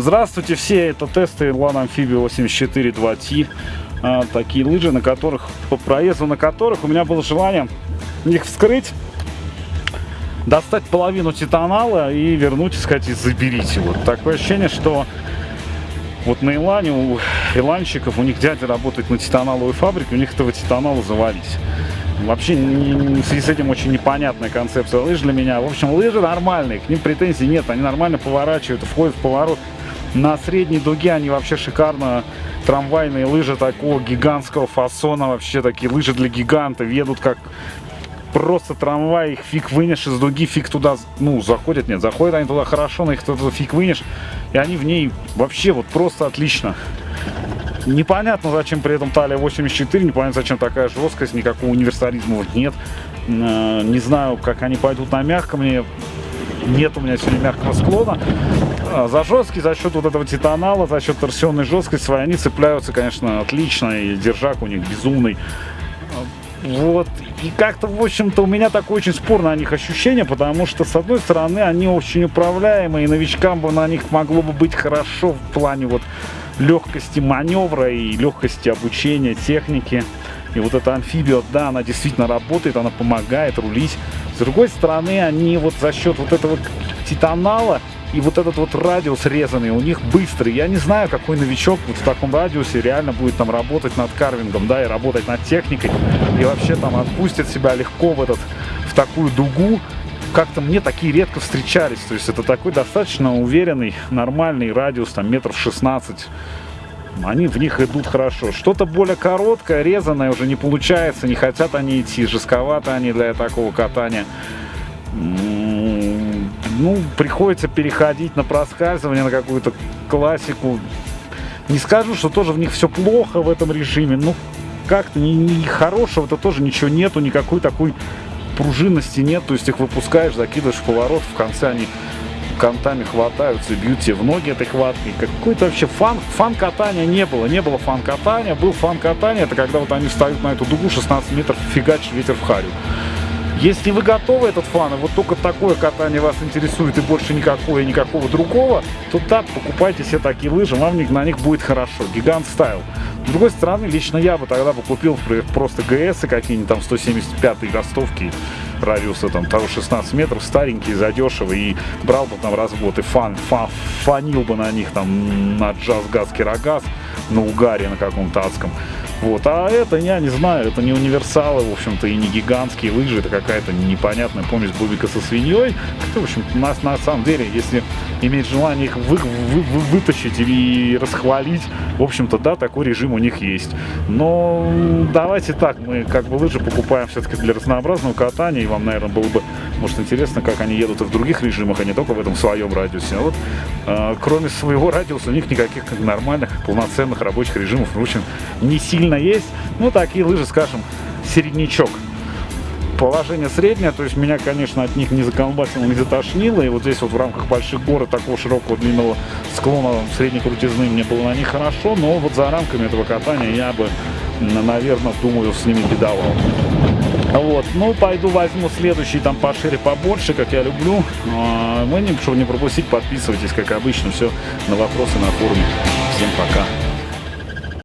Здравствуйте все, это тесты Lana Amphibia 84 2T. А, такие лыжи, на которых, по проезду на которых у меня было желание их вскрыть, достать половину титанала и вернуть и сказать, заберите. Вот такое ощущение, что вот на Илане у иланщиков, у них дядя работает на титаналовой фабрике, у них этого титанала завались. Вообще в связи с этим очень непонятная концепция лыж для меня. В общем, лыжи нормальные, к ним претензий нет, они нормально поворачивают, входят в поворот. На средней дуге они вообще шикарно. Трамвайные лыжи такого гигантского фасона, вообще такие лыжи для гигантов, едут как просто трамвай, их фиг вынешь из дуги, фиг туда, ну, заходят, нет, заходят они туда хорошо, но их туда фиг вынешь, и они в ней вообще вот просто отлично. Непонятно, зачем при этом талия 84, непонятно, зачем такая жесткость, никакого универсализма вот нет. Э, не знаю, как они пойдут на мягком, мне нет у меня сегодня мягкого склона. А, за жесткий, за счет вот этого титанала, за счет торсионной жесткости своей, они цепляются, конечно, отлично, и держак у них безумный. Вот, и как-то, в общем-то, у меня такое очень спорное о них ощущение, потому что, с одной стороны, они очень управляемые, и новичкам бы на них могло бы быть хорошо в плане вот легкости маневра и легкости обучения техники. И вот эта амфибия, да, она действительно работает, она помогает рулить. С другой стороны, они вот за счет вот этого титанала и вот этот вот радиус резанный у них быстрый. Я не знаю, какой новичок вот в таком радиусе реально будет там работать над карвингом, да, и работать над техникой. И вообще там отпустит себя легко в этот, в такую дугу. Как-то мне такие редко встречались. То есть это такой достаточно уверенный, нормальный радиус, там метров 16 они в них идут хорошо. Что-то более короткое, резаное уже не получается, не хотят они идти, жестковато они для такого катания ну, приходится переходить на проскальзывание, на какую-то классику. Не скажу, что тоже в них все плохо в этом режиме, но как-то не, не хорошего-то тоже ничего нету, никакой такой пружинности нет, то есть их выпускаешь, закидываешь в поворот, в конце они кантами хватаются и бьют тебе в ноги этой хваткой. Какой-то вообще фан, фан-катания не было. Не было фан-катания, был фан-катания, это когда вот они встают на эту дугу 16 метров, фигачит ветер в харю. Если вы готовы этот fun, и вот только такое катание вас интересует и больше никакого и никакого другого, то так, покупайте себе такие лыжи, вам на них будет хорошо. Гигант стайл. С другой стороны, лично я бы тогда бы купил просто ГС какие-нибудь там 175 ростовки радиуса там того 16 метров, старенькие, задешево, и брал бы там развод и фан, фан, фанил бы на них там на джаз, газ, кирогаз, на угаре на каком-то адском. Вот. А это, я не знаю, это не универсалы, в общем-то, и не гигантские лыжи, это какая-то непонятная помесь бубика со свиньей. В общем, нас на самом деле, если иметь желание их вы, вы, вы, вытащить и расхвалить, в общем-то, да, такой режим у них есть. Но давайте так, мы как бы лыжи покупаем все-таки для разнообразного катания, и вам, наверное, было бы, может, интересно, как они едут и в других режимах, а не только в этом своем радиусе. А вот э, кроме своего радиуса у них никаких нормальных, полноценных рабочих режимов, в общем, не сильно сильно есть. Ну, такие лыжи, скажем, середнячок. Положение среднее, то есть меня, конечно, от них не заколбасило, не затошнило. И вот здесь вот в рамках больших гор такого широкого длинного склона средней крутизны мне было на них хорошо. Но вот за рамками этого катания я бы, наверное, думаю, с ними бедовал. Вот, ну, пойду возьму следующий, там пошире, побольше, как я люблю. А, вы, чтобы не пропустить, подписывайтесь, как обычно, все на вопросы на форуме. Всем пока.